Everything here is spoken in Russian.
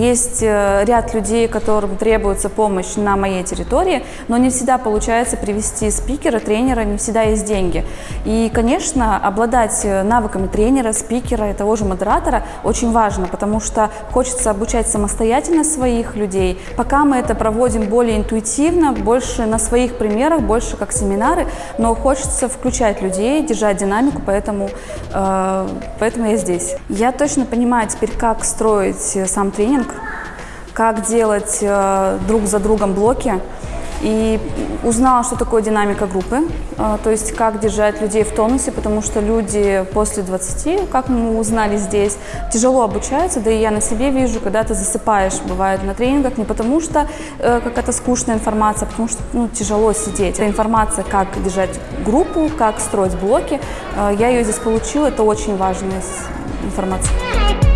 Есть э, ряд людей, которым требуется помощь на моей территории, но не всегда получается привести спикера, тренера, не всегда есть деньги. И, конечно, обладать э, навыками тренера, спикера и того же модератора очень важно, потому что хочется обучать самостоятельно своих людей. Пока мы это проводим более интуитивно, больше на своих примерах, больше как семинары, но хочется включать людей, держать динамику, поэтому, э, поэтому я здесь. Я точно понимаю теперь, как строить э, сам тренинг, как делать э, друг за другом блоки. И узнала, что такое динамика группы, э, то есть как держать людей в тонусе, потому что люди после 20, как мы узнали здесь, тяжело обучаются, да и я на себе вижу, когда ты засыпаешь, бывает на тренингах, не потому что э, какая-то скучная информация, а потому что ну, тяжело сидеть. Это информация, как держать группу, как строить блоки, э, я ее здесь получила, это очень важная информация.